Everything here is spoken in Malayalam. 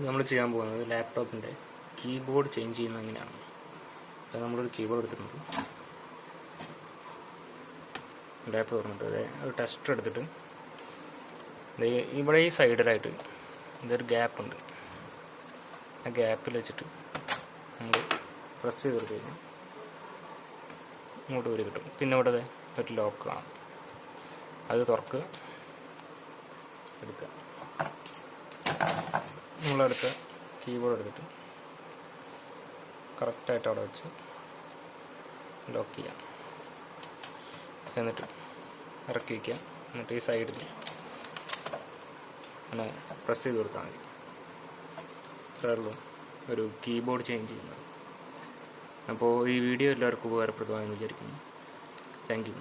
നമ്മൾ ചെയ്യാൻ പോകുന്നത് ലാപ്ടോപ്പിന്റെ കീബോർഡ് ചേഞ്ച് ചെയ്യുന്ന എങ്ങനെയാണ്? അത് നമ്മളൊരു കീബോർഡ് എടുത്തിട്ടുണ്ട്. ലാപ്പ് തുറന്നിട്ട് അതെ ഒരു ടെസ്റ്റർ എടുത്തിട്ട് ഇവിടെ ഈ സൈഡിലായിട്ട് ഇതൊരു ഗ്യാപ്പ് ഉണ്ട്. ആ ഗ്യാപ്പിൽ വെച്ചിട്ട് നമ്മൾ പ്രസ് ചെയ്ത് കൊടുത്തു കഴിഞ്ഞാൽ ഇങ്ങോട്ട് വരി കിട്ടും. പിന്നെ ഇവിടെ ഒരു ലോക്ക് കാണാം. അത് തുറക്കുക എടുക്കുക. നമ്മളെടുത്ത് കീബോർഡ് എടുത്തിട്ട് കറക്റ്റായിട്ട് അവിടെ വെച്ച് ലോക്ക് ചെയ്യാം. എന്നിട്ട് ഇറക്കി വയ്ക്കുക എന്നിട്ട് ഈ സൈഡിൽ അങ്ങനെ പ്രസ് ചെയ്ത് കൊടുത്താൽ മതി. ഇത്രയുള്ളൂ ഒരു കീബോർഡ് ചേഞ്ച് ചെയ്യുന്നത്. അപ്പോൾ ഈ വീഡിയോ എല്ലാവർക്കും ഉപകാരപ്രദമായെന്ന് വിചാരിക്കുന്നു. Thank you